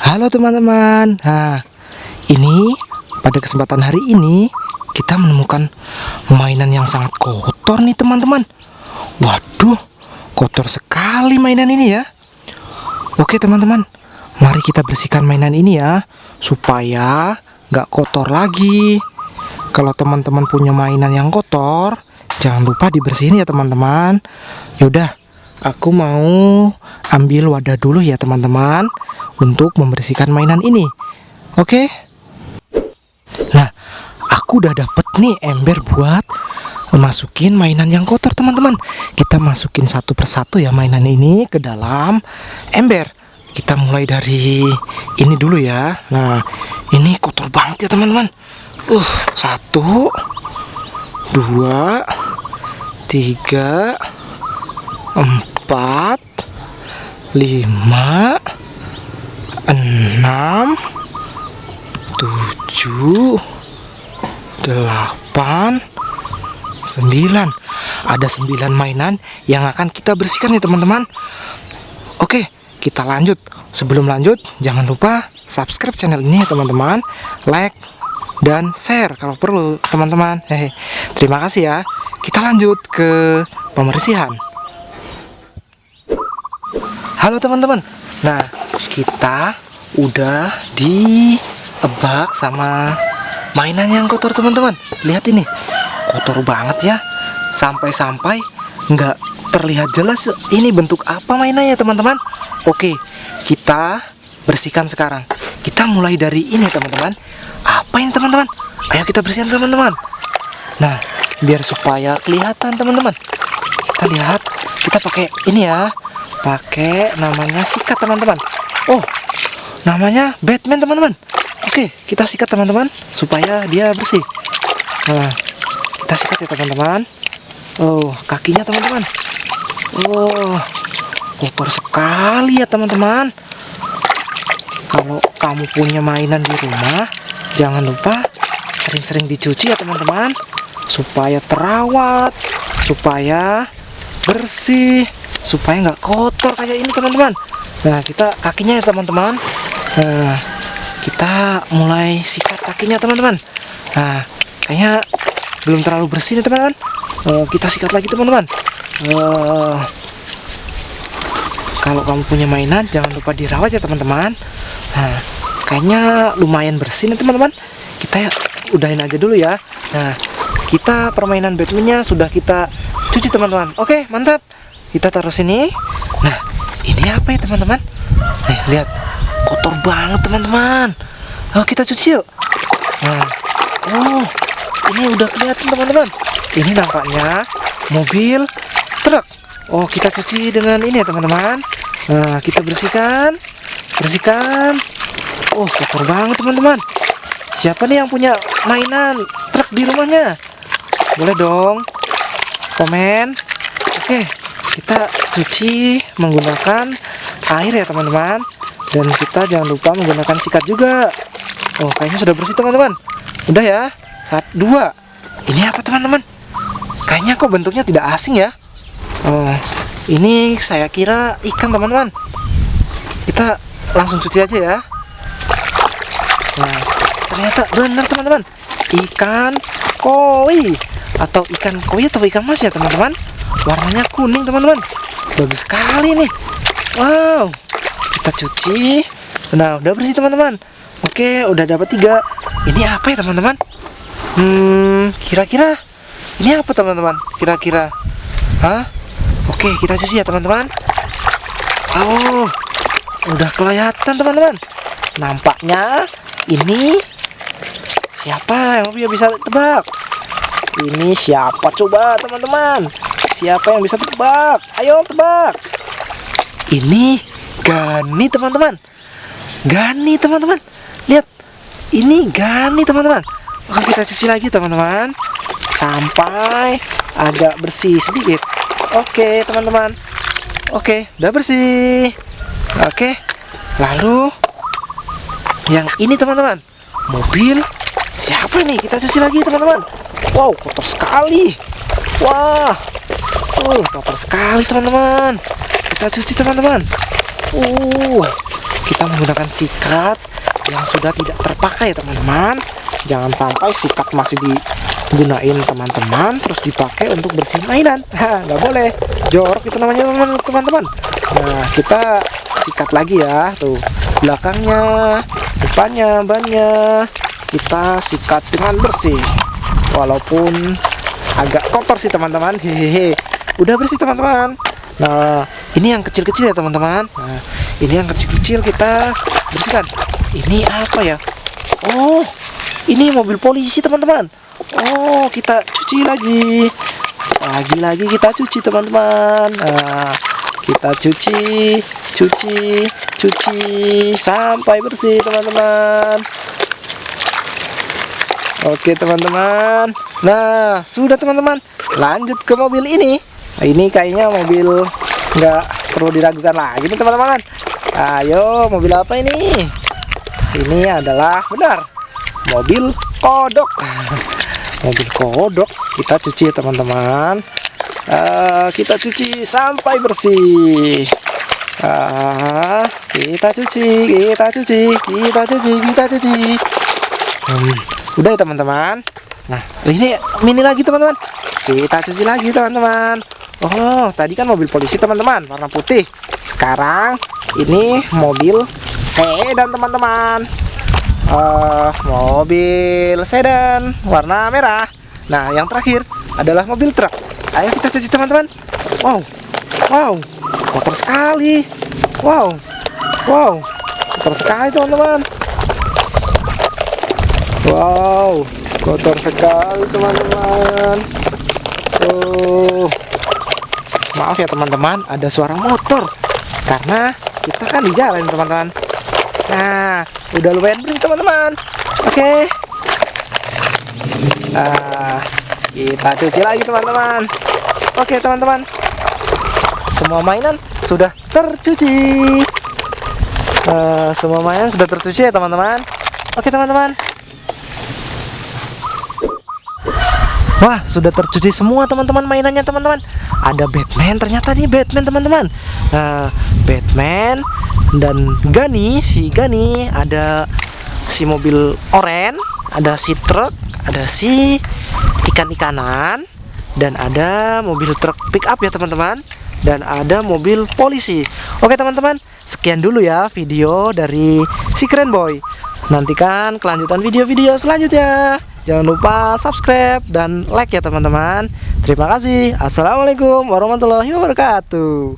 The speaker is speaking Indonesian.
Halo teman-teman. Nah, ini pada kesempatan hari ini kita menemukan mainan yang sangat kotor nih teman-teman. Waduh, kotor sekali mainan ini ya. Oke teman-teman, mari kita bersihkan mainan ini ya, supaya nggak kotor lagi. Kalau teman-teman punya mainan yang kotor, jangan lupa dibersihin ya teman-teman. Yaudah, aku mau ambil wadah dulu ya teman-teman untuk membersihkan mainan ini. Oke? Nah, aku udah dapet nih ember buat masukin mainan yang kotor teman-teman. Kita masukin satu persatu ya mainan ini ke dalam ember. Kita mulai dari ini dulu ya. Nah, ini kotor banget ya teman-teman. Uh, satu, dua, tiga, empat, lima, enam, tujuh, delapan, sembilan. Ada sembilan mainan yang akan kita bersihkan ya teman-teman. Oke, kita lanjut. Sebelum lanjut, jangan lupa subscribe channel ini ya teman-teman, like dan share kalau perlu teman-teman. Terima kasih ya. Kita lanjut ke pembersihan. Halo teman-teman. Nah, kita udah di ebak sama mainan yang kotor teman-teman. Lihat ini, kotor banget ya. Sampai-sampai nggak terlihat jelas ini bentuk apa mainannya teman-teman. Oke, kita bersihkan sekarang. Kita mulai dari ini teman-teman. Apa ini teman-teman? Ayo kita bersihkan teman-teman. Nah, biar supaya kelihatan teman-teman. Kita lihat, kita pakai ini ya pakai namanya sikat teman-teman oh namanya Batman teman-teman. Oke kita sikat teman-teman supaya dia bersih. Nah kita sikat ya teman-teman. Oh kakinya teman-teman. Oh kotor sekali ya teman-teman. Kalau kamu punya mainan di rumah jangan lupa sering-sering dicuci ya teman-teman. Supaya terawat supaya bersih supaya nggak kotor kayak ini teman-teman. Nah kita kakinya ya teman-teman nah kita mulai sikat kakinya teman-teman. Nah kayaknya belum terlalu bersih nih teman-teman. Uh, kita sikat lagi teman-teman. Uh, kalau kamu punya mainan jangan lupa dirawat ya teman-teman. Nah kayaknya lumayan bersih nih teman-teman. Kita udahin aja dulu ya. Nah kita permainan Batman-nya sudah kita cuci teman-teman. Oke mantap. Kita taruh sini. Nah ini apa ya teman-teman? Nih lihat kotor banget teman-teman. Oh kita cuci yuk. Nah. Oh ini udah kelihatan teman-teman. Ini nampaknya mobil truk. Oh kita cuci dengan ini ya teman-teman. Nah kita bersihkan. Bersihkan. Oh kotor banget teman-teman. Siapa nih yang punya mainan truk di rumahnya? Boleh dong komen. Oke kita cuci menggunakan air ya teman-teman dan kita jangan lupa menggunakan sikat juga. Oh kayaknya sudah bersih teman-teman. Udah ya. Saat dua. Ini apa teman-teman? Kayaknya kok bentuknya tidak asing ya. Oh ini saya kira ikan teman-teman. Kita langsung cuci aja ya. Nah ternyata benar teman-teman. Ikan koi. Atau ikan koi atau ikan mas ya teman-teman. Warnanya kuning teman-teman. Bagus sekali nih. Wow kita cuci. Nah udah bersih teman-teman? Oke udah dapat tiga. Ini apa ya teman-teman? Hmm kira-kira ini apa teman-teman? Kira-kira. Hah? oke kita cuci ya teman-teman. Oh udah kelihatan teman-teman. Nampaknya ini siapa yang bisa tebak? Ini siapa? Coba teman-teman. Siapa yang bisa tebak? Ayo tebak. Ini Gani teman-teman. Gani teman-teman. Lihat. Ini Gani teman-teman. Oke kita cuci lagi teman-teman. Sampai agak bersih sedikit. Oke teman-teman. Oke udah bersih. Oke. Lalu yang ini teman-teman. Mobil siapa nih? Kita cuci lagi teman-teman. Wow kotor sekali. Wah Uh, kotor sekali teman-teman. Kita cuci teman-teman. Uh, kita menggunakan sikat yang sudah tidak terpakai teman-teman. Jangan sampai sikat masih digunain teman-teman terus dipakai untuk bersihin mainan. Nggak boleh. Jorok itu namanya teman-teman. Nah kita sikat lagi ya. Tuh belakangnya depannya bannya. Kita sikat dengan bersih. Walaupun agak kotor sih teman-teman. Hehehe. Udah bersih teman-teman. Nah ini yang kecil-kecil ya teman-teman. Nah ini yang kecil-kecil kita bersihkan. Ini apa ya? Oh ini mobil polisi teman-teman. Oh kita cuci lagi. Lagi-lagi kita cuci teman-teman. Nah, kita cuci cuci cuci sampai bersih teman-teman. Oke teman-teman. Nah sudah teman-teman. Lanjut ke mobil ini. Nah, ini kayaknya mobil nggak perlu diragukan lagi nih teman-teman. Ayo mobil apa ini? Ini adalah benar mobil kodok. Mobil kodok kita cuci ya teman-teman. Uh, kita cuci sampai bersih. Uh, kita cuci kita cuci kita cuci kita cuci. Hmm, udah ya teman-teman? Nah ini mini lagi teman-teman. Kita cuci lagi teman-teman Oh tadi kan mobil polisi teman-teman. Warna putih. Sekarang ini mobil sedan teman-teman. Uh, mobil sedan warna merah. Nah yang terakhir adalah mobil truk. Ayo kita cuci teman-teman. Wow wow kotor sekali. Wow wow kotor sekali teman-teman. Wow kotor sekali teman-teman. Oh maaf ya teman-teman ada suara motor. Karena kita kan di jalan teman-teman. Nah udah lumayan bersih teman-teman. Oke. Nah, kita cuci lagi teman-teman. Oke teman-teman. Semua mainan sudah tercuci. Uh, semua mainan sudah tercuci ya teman-teman. Oke teman-teman Wah, sudah tercuci semua teman-teman mainannya teman-teman. Ada Batman, ternyata nih Batman teman-teman. Nah, Batman dan Gani, si Gani ada si mobil oren, ada si truk, ada si ikan-ikanan dan ada mobil truk pick up ya teman-teman dan ada mobil polisi. Oke teman-teman, sekian dulu ya video dari si keren boy. Nantikan kelanjutan video-video selanjutnya. Jangan lupa subscribe dan like ya teman-teman. Terima kasih. Assalamualaikum warahmatullahi wabarakatuh.